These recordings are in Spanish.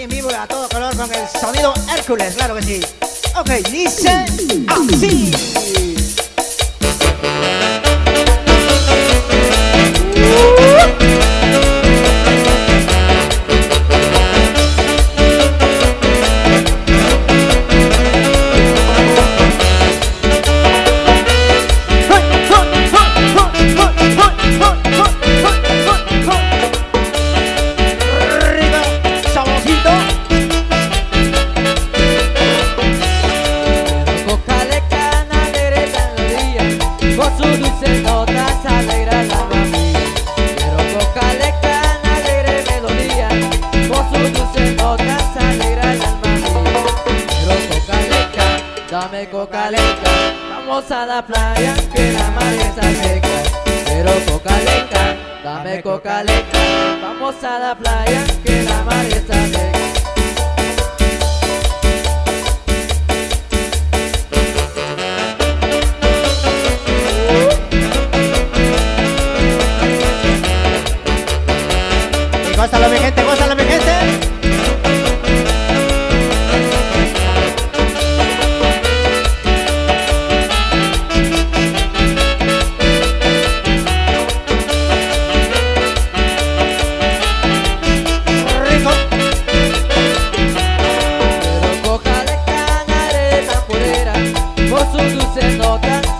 aquí en vivo a todo color con el sonido Hércules, claro que sí. Ok, dice así.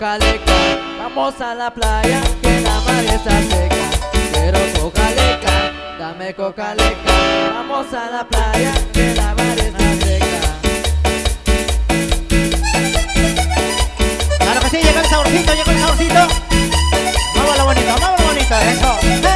Vamos a la playa que la mar está seca. Quiero cocaleca, dame cocaleca Vamos a la playa que la mar está seca. Claro que sí, llegó el saborcito, llegó el saborcito. Vámonos bonito, vámonos bonito, eso.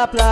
la playa.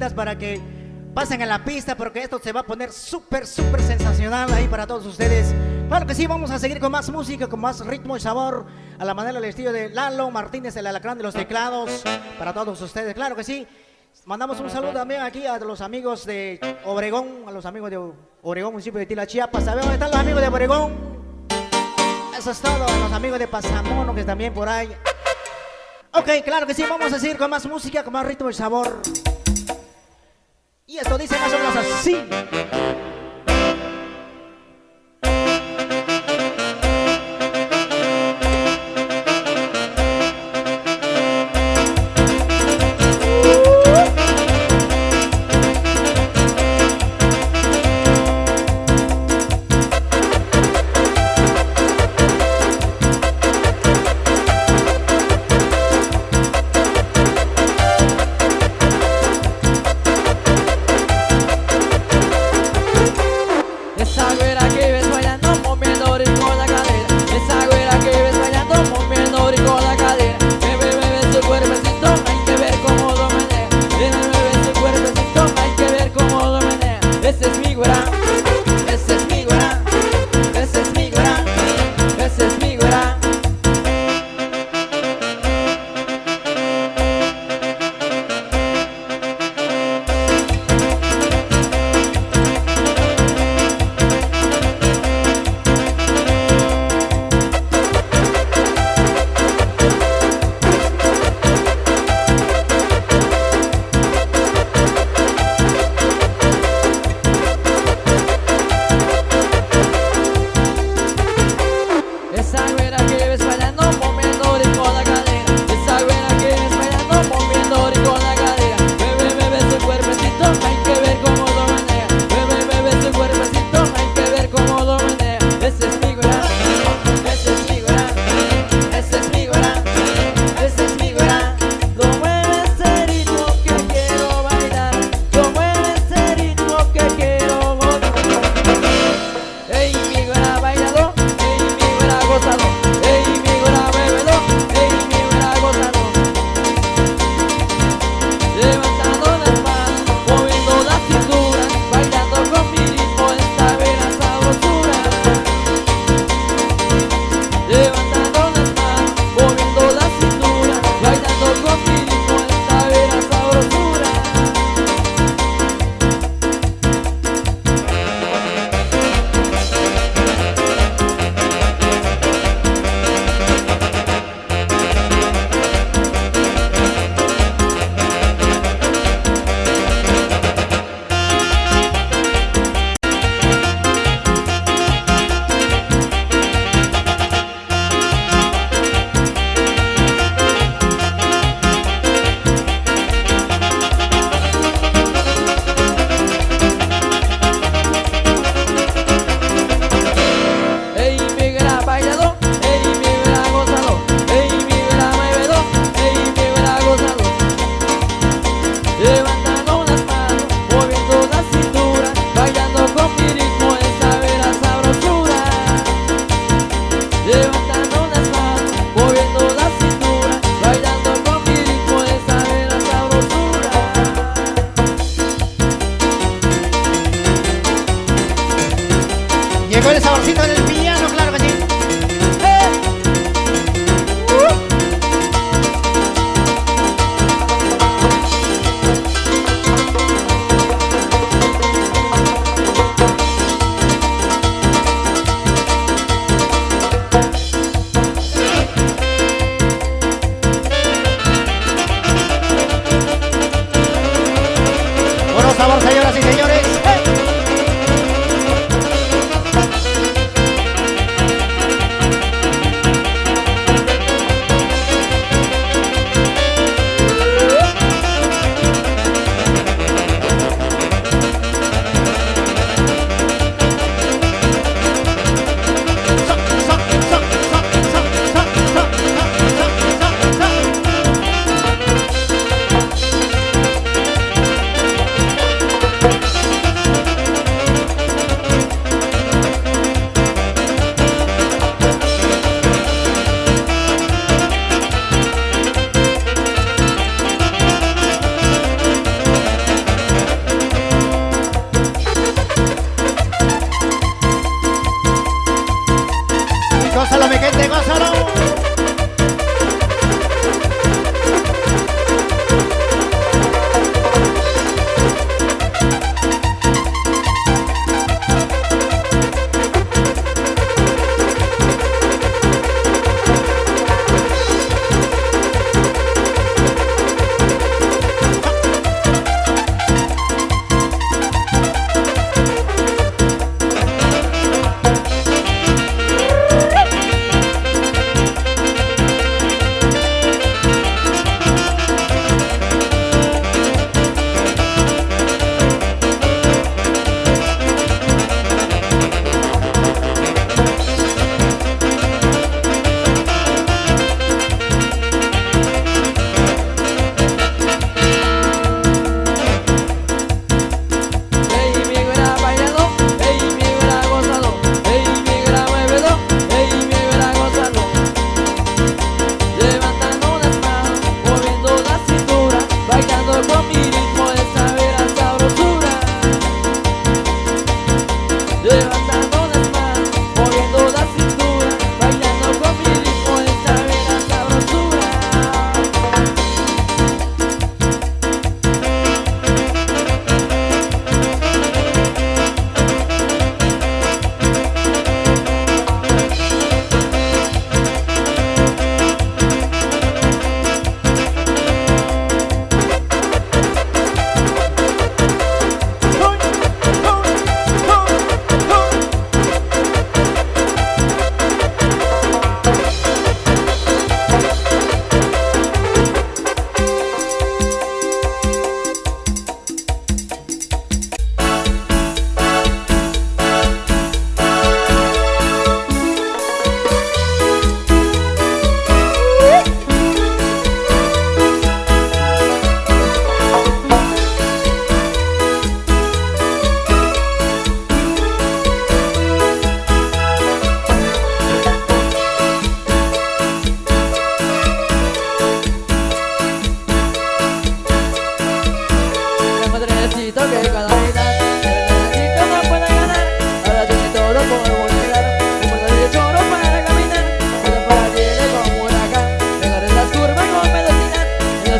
bonitas para que pasen a la pista porque esto se va a poner súper, súper sensacional ahí para todos ustedes. Claro que sí, vamos a seguir con más música, con más ritmo y sabor, a la manera del estilo de Lalo Martínez, el alacrán de los teclados, para todos ustedes, claro que sí. Mandamos un saludo también aquí a los amigos de Obregón, a los amigos de Obregón, municipio de Tila, Chiapas. ¿Sabes dónde están los amigos de Obregón? Eso es todo, a los amigos de Pasamono que también por ahí. Ok, claro que sí, vamos a seguir con más música, con más ritmo y sabor. E essa audiência é mais ou menos assim.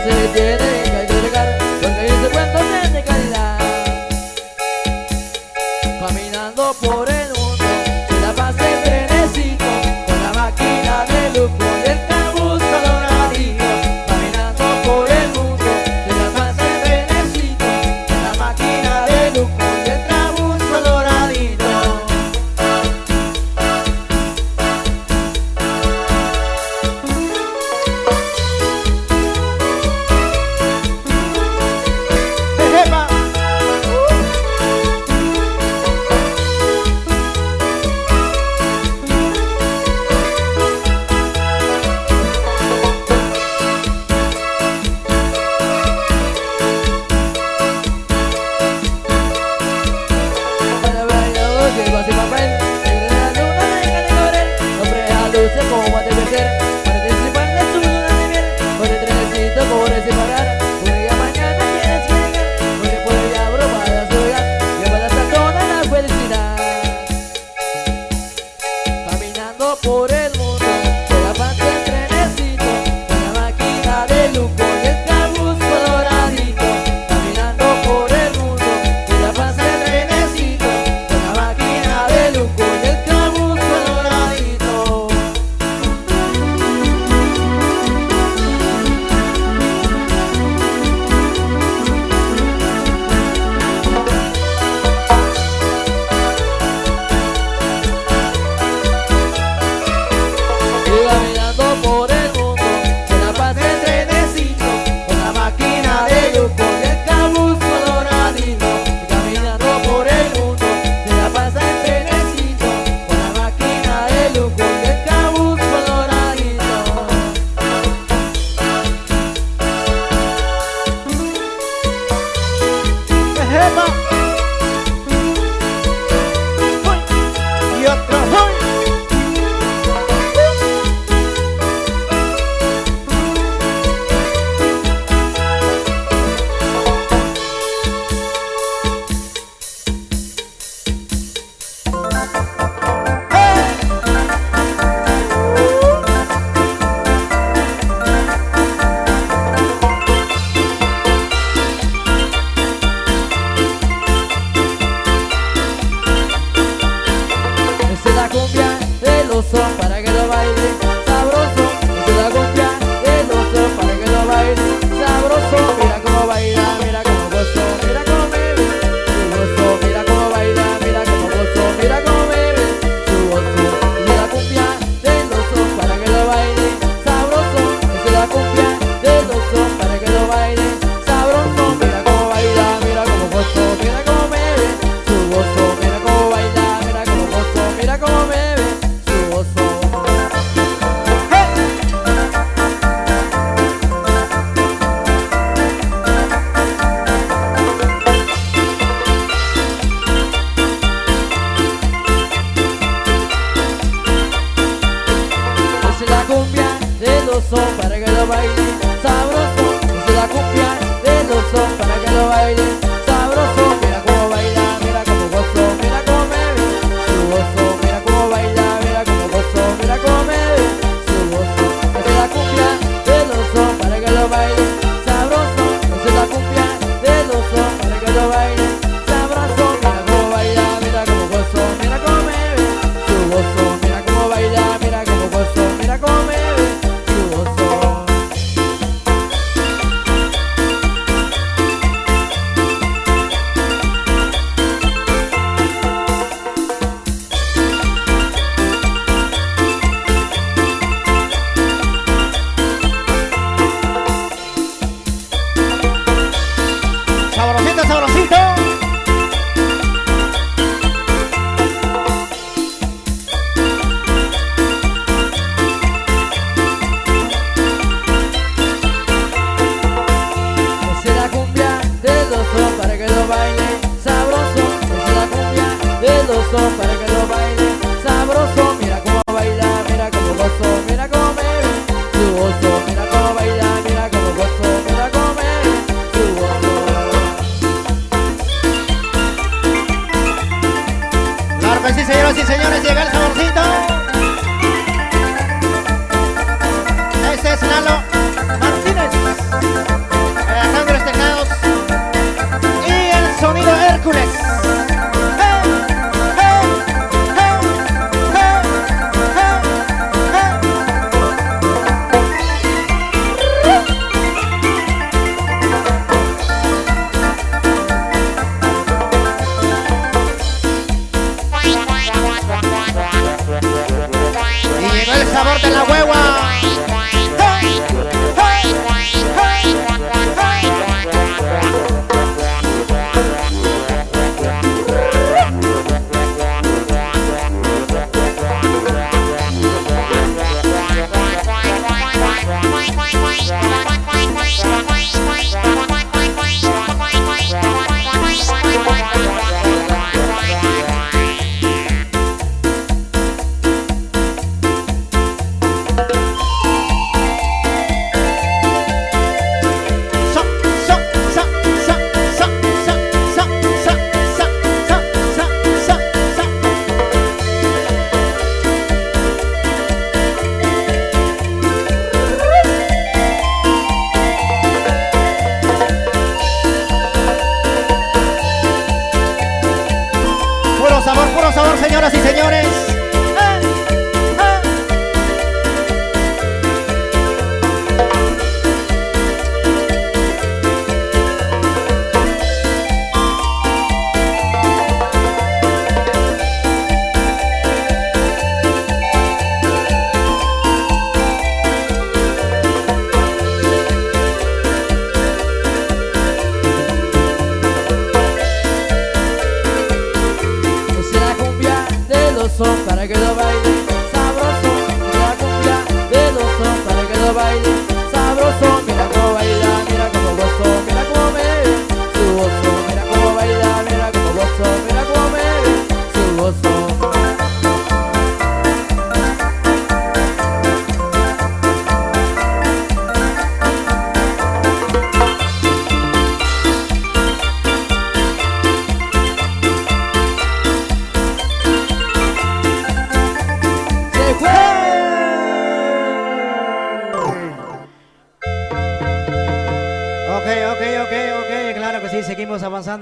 Hazır gelin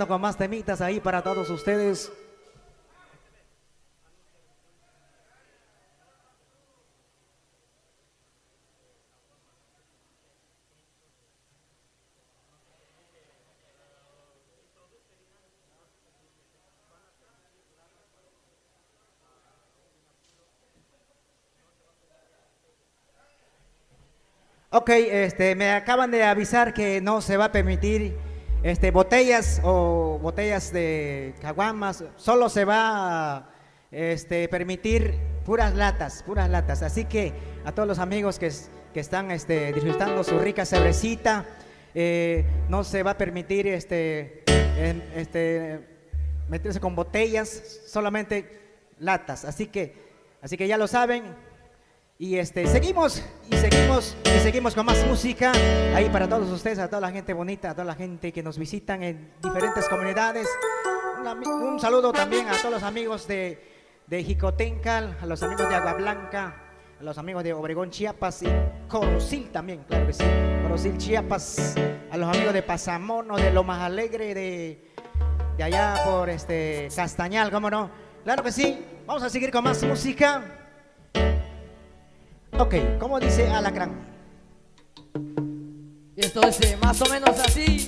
con más temitas ahí para todos ustedes. Ok, este, me acaban de avisar que no se va a permitir este, botellas o botellas de caguamas, solo se va a este, permitir puras latas, puras latas. Así que a todos los amigos que, que están este, disfrutando su rica cervecita, eh, no se va a permitir este, este, meterse con botellas, solamente latas. Así que, así que ya lo saben, y este, seguimos, y seguimos, y seguimos con más música ahí para todos ustedes, a toda la gente bonita, a toda la gente que nos visitan en diferentes comunidades. Un, saludo también a todos los amigos de, de Jicotencal, a los amigos de Agua Blanca, a los amigos de Obregón, Chiapas y Corosil también, claro que sí. Corosil, Chiapas, a los amigos de Pasamono, de Lo Más Alegre, de, de allá por este Castañal, ¿cómo no? Claro que sí. Vamos a seguir con más música. Ok, ¿cómo dice Alacrán? Y esto dice más o menos así.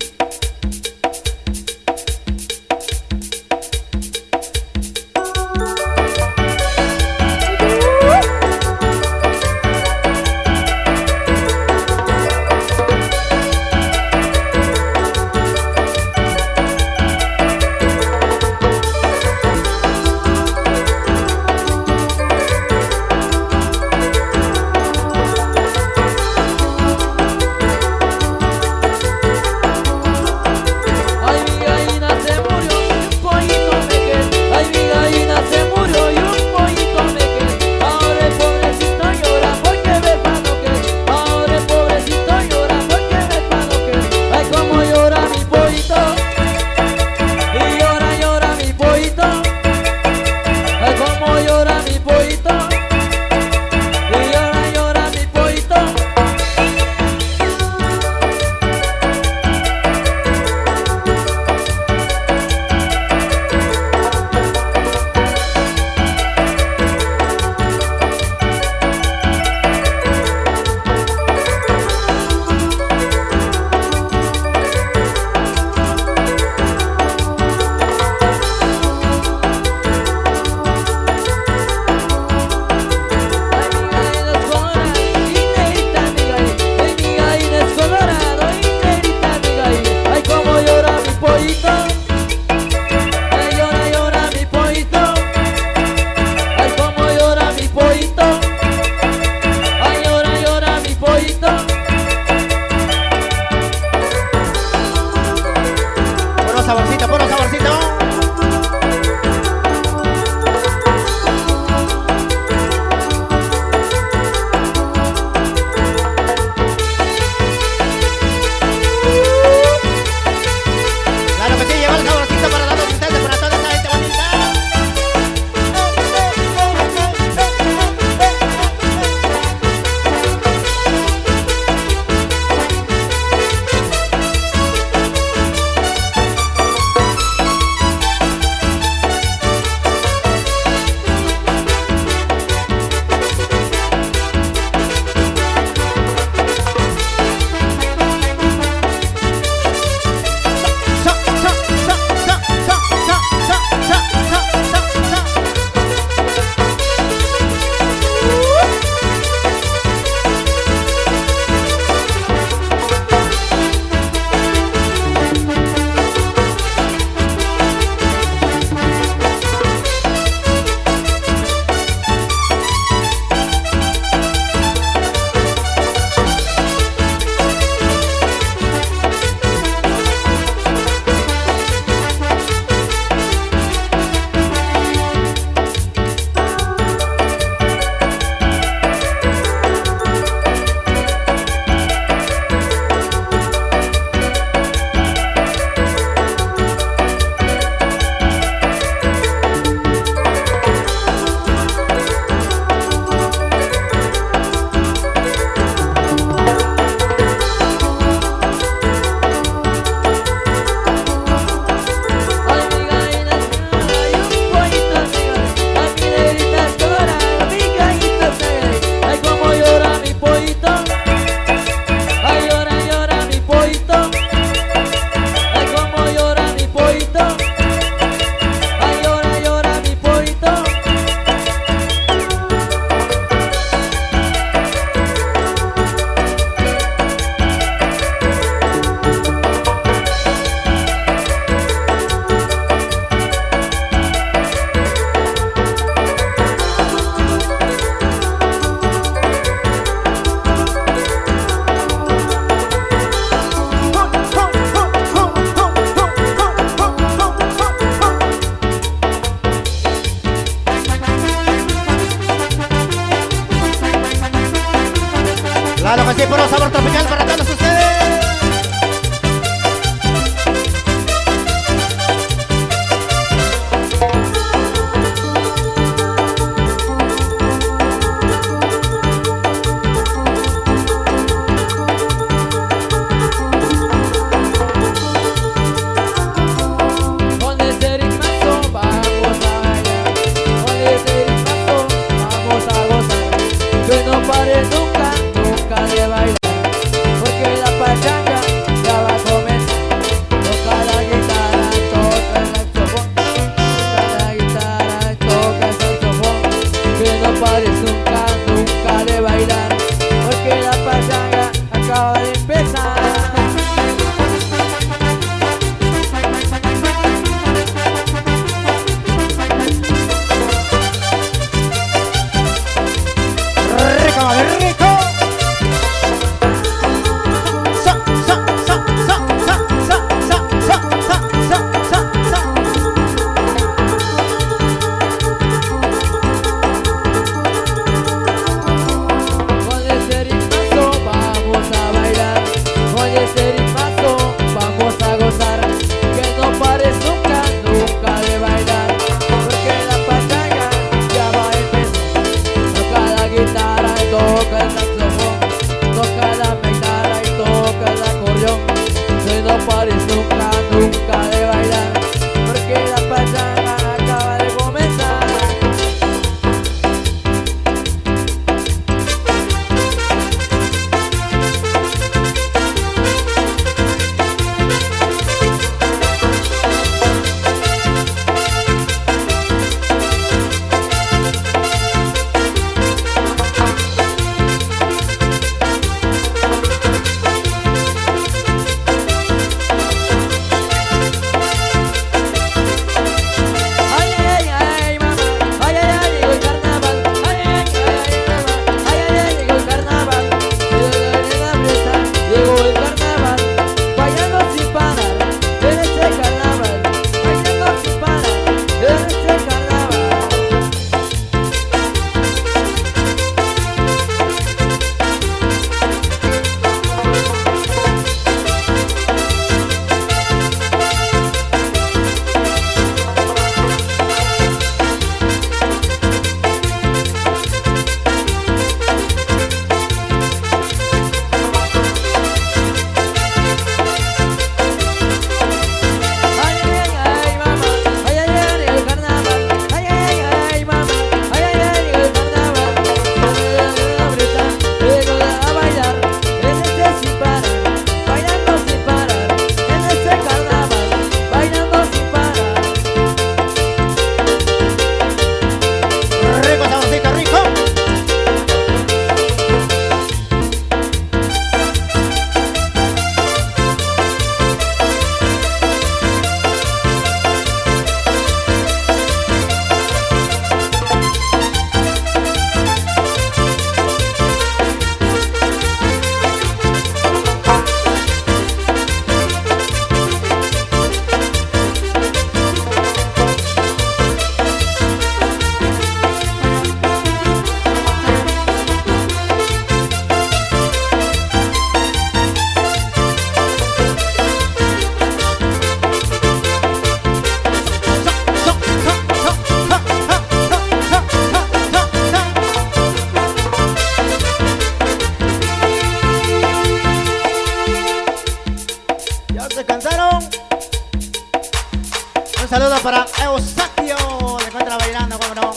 saludo para Eustaquio, se encuentra bailando, como no.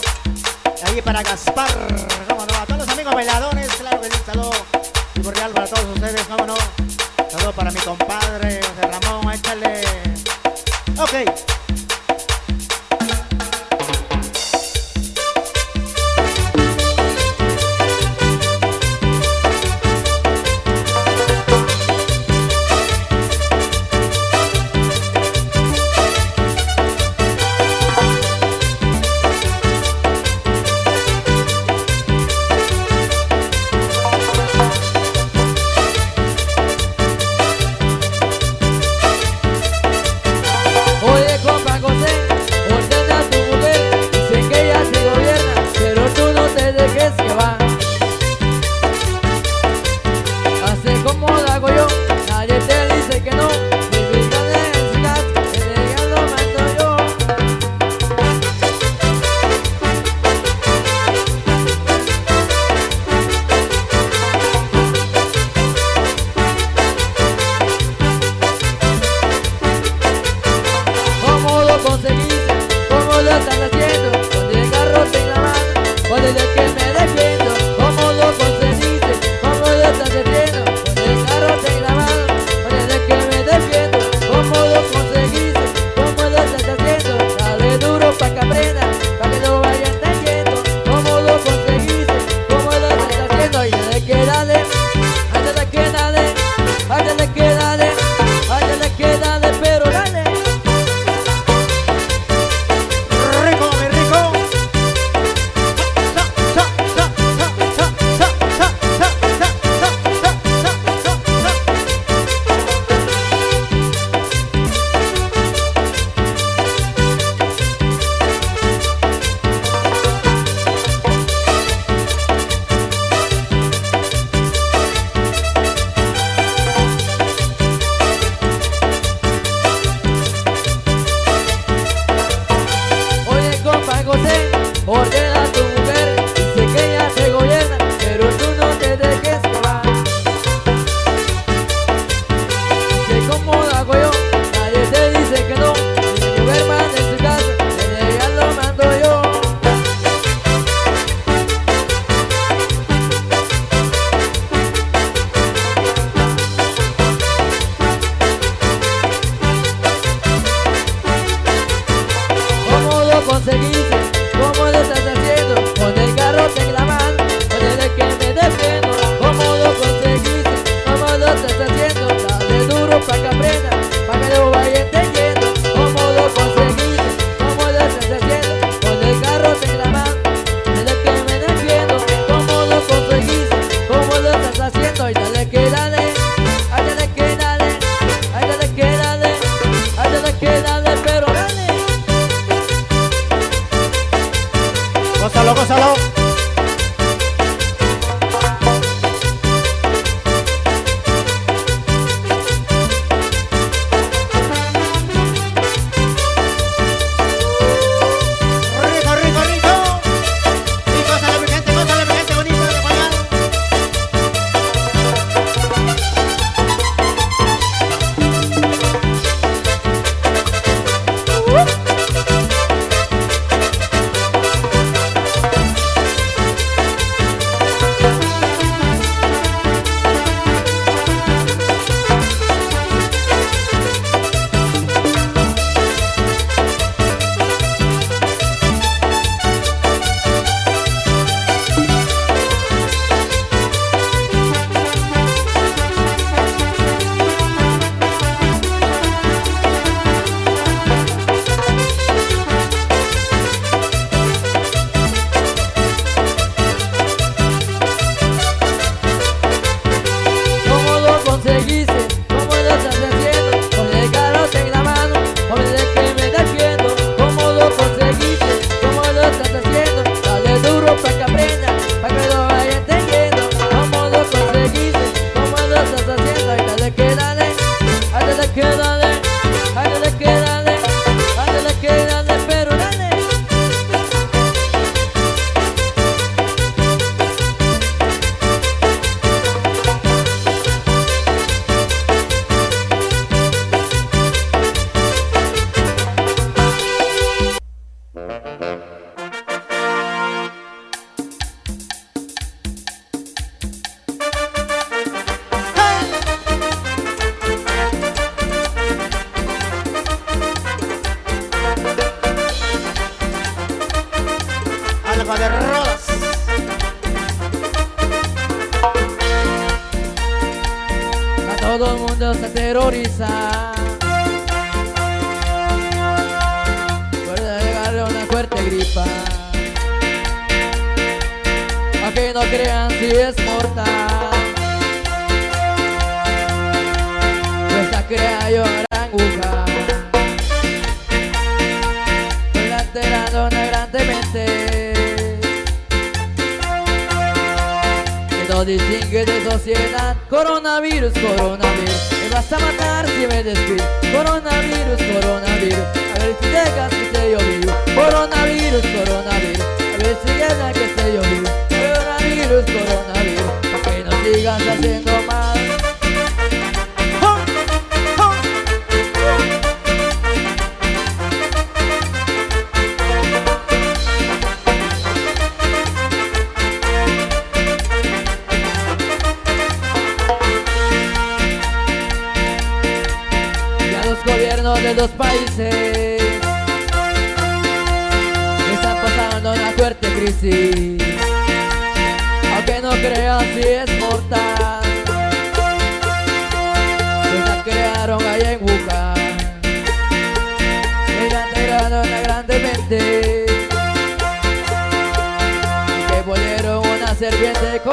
Y ahí para Gaspar, como no. A todos los amigos bailadores, claro que sí, saludo. Y cordial para todos ustedes, como no. Saludo para mi compadre José Ramón, échale. Ok.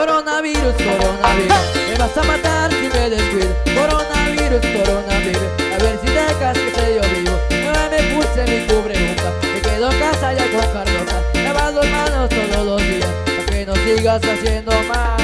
Coronavirus, coronavirus. Me vas a matar si me descuido. Coronavirus, coronavirus. A ver si dejas que esté yo vivo. No me puse mi cubreboca. Me quedo en casa ya con Carlota. Lava las manos todos los días. Para que no sigas haciendo mal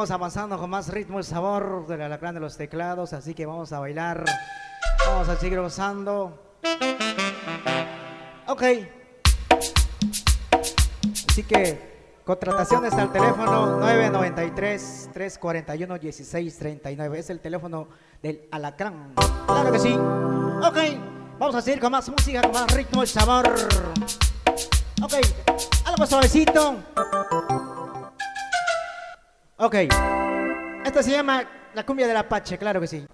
seguimos avanzando con más ritmo y sabor del alacrán de los teclados, así que vamos a bailar, vamos a seguir gozando. Ok. Así que contrataciones al teléfono 993-341-1639, es el teléfono del alacrán. Claro que sí. Ok, vamos a seguir con más música, con más ritmo y sabor. Ok, algo suavecito. Ok. Esto se llama la cumbia del Apache, claro que sí.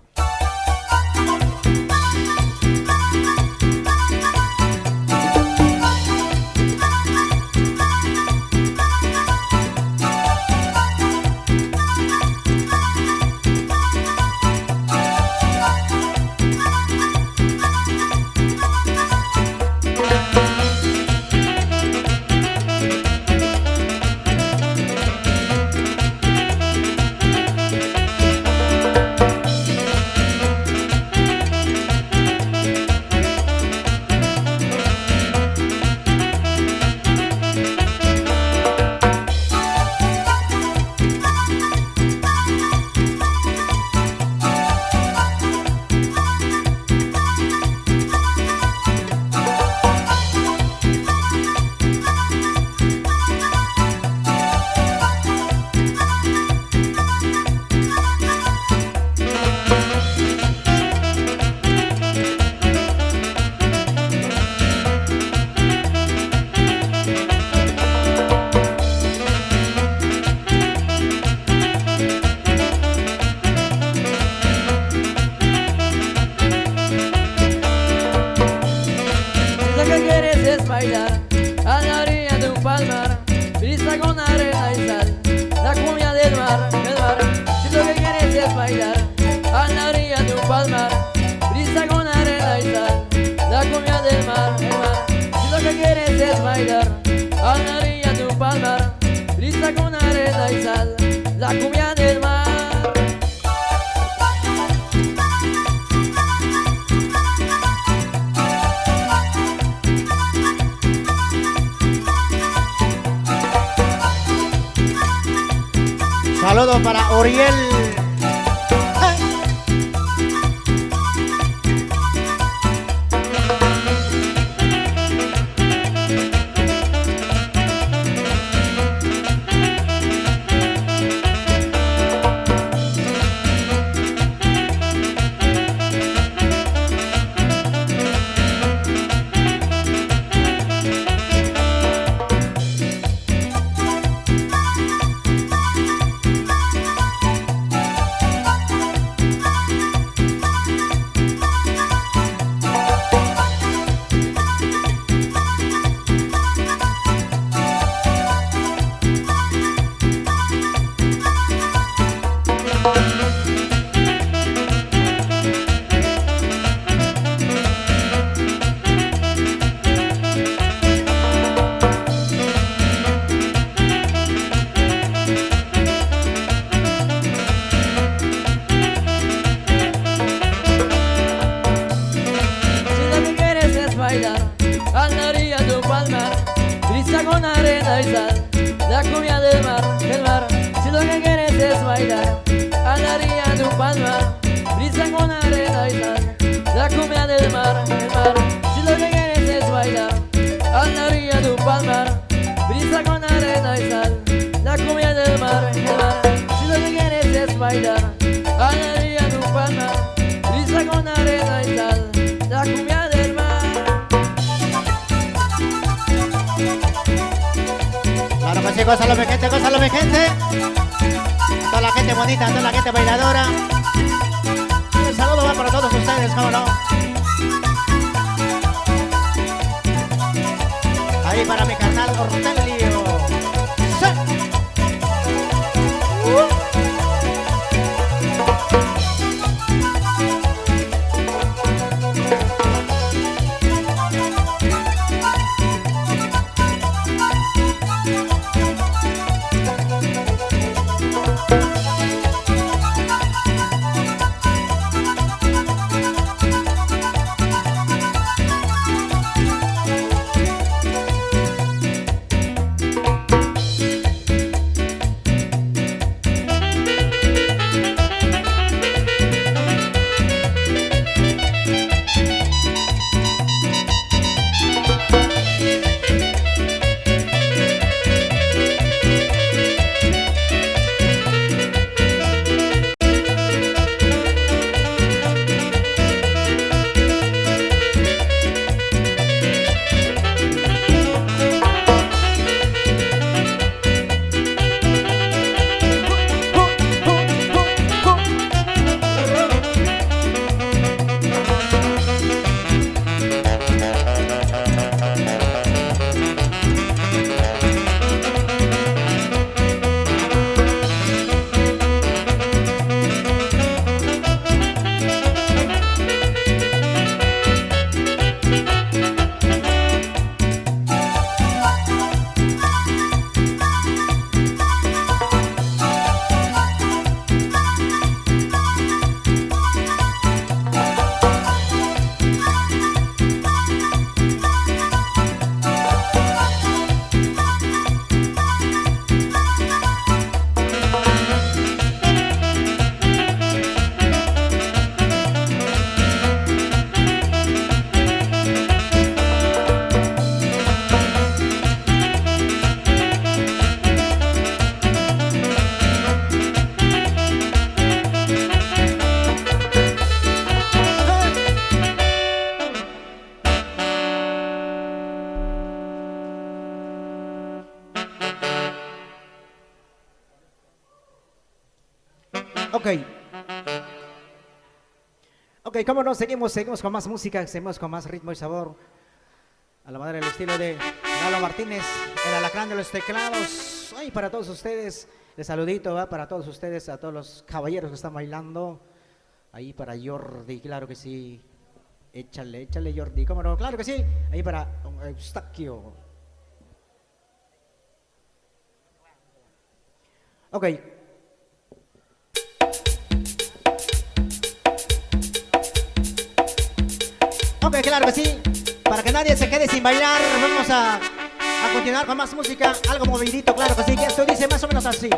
Saludos para Oriel. Gózalo mi gente, gózalo mi gente. Toda la gente bonita, toda la gente bailadora. Un saludo va para todos ustedes, cómo no. Ahí para mi carnal Ortelio. cómo no, seguimos, seguimos con más música, seguimos con más ritmo y sabor. A la madre del estilo de Lalo Martínez, el alacrán de los teclados. Ay, para todos ustedes, el saludito va para todos ustedes, a todos los caballeros que están bailando. Ahí para Jordi, claro que sí. Échale, échale Jordi, cómo no, claro que sí. Ahí para Eustaquio. Ok, Hombre, claro que sí. Para que nadie se quede sin bailar, vamos a, a continuar con más música. Algo movidito, claro que sí. Esto dice más o menos así.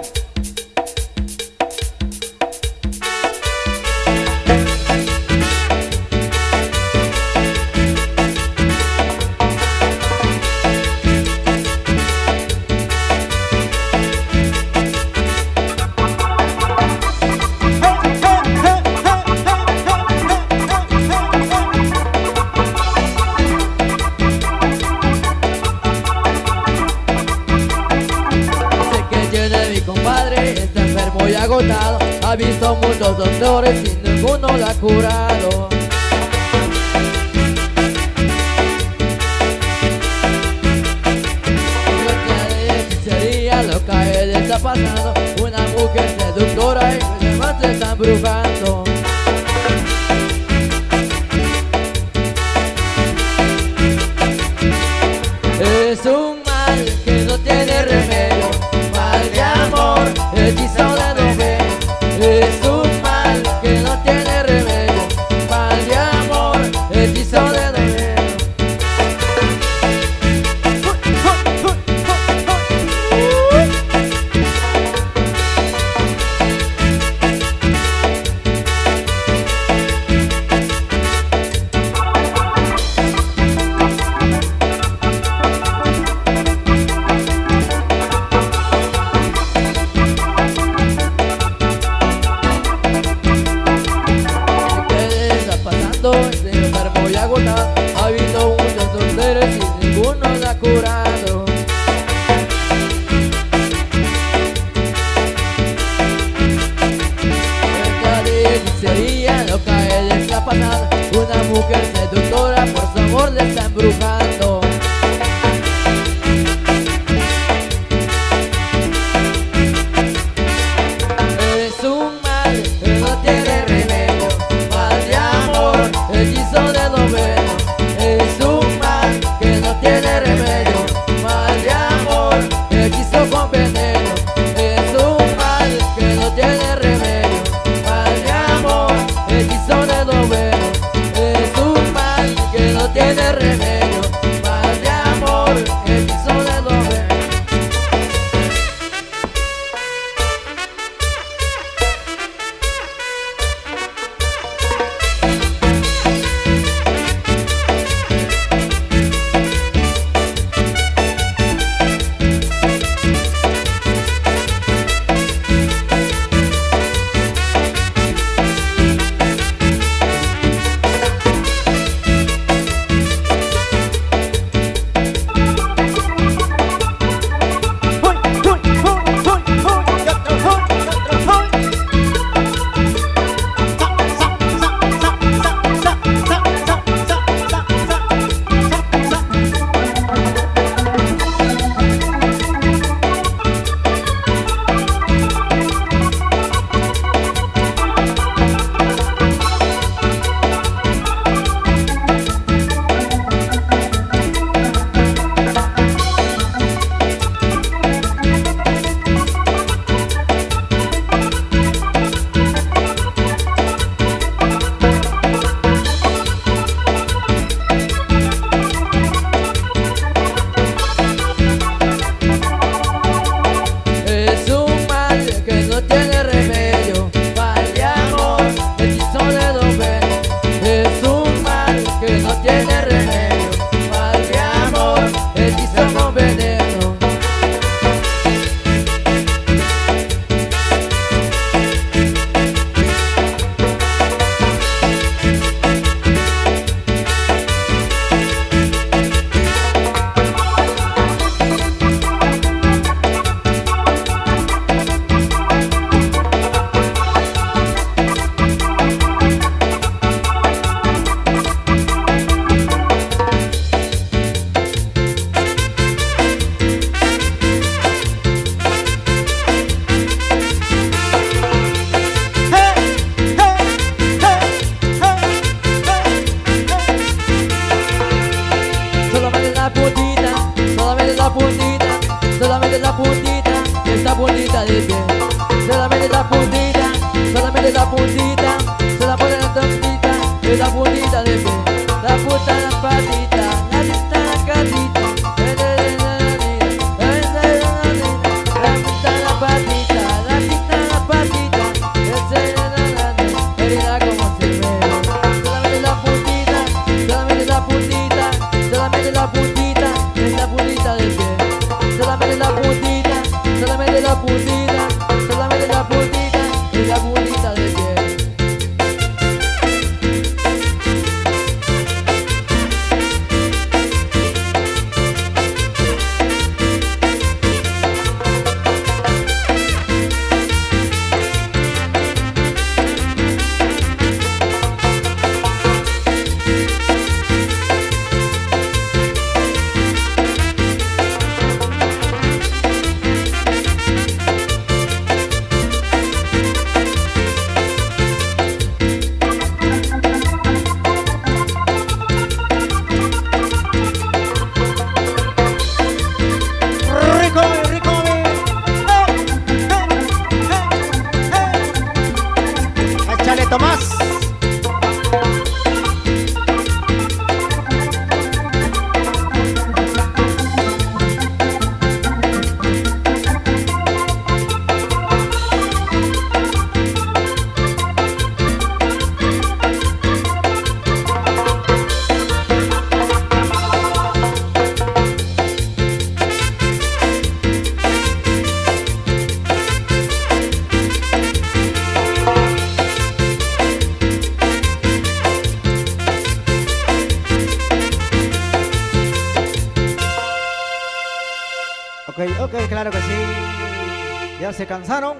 Se cansaron?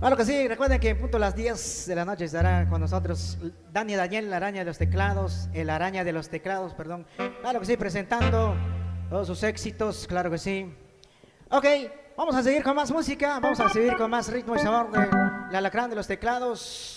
Claro que sí, recuerden que en punto a las 10 de la noche estará con nosotros Dani Daniel, la araña de los teclados, el araña de los teclados, perdón. Claro que sí, presentando todos sus éxitos, claro que sí. Ok, vamos a seguir con más música, vamos a seguir con más ritmo y sabor de la alacrán de los teclados.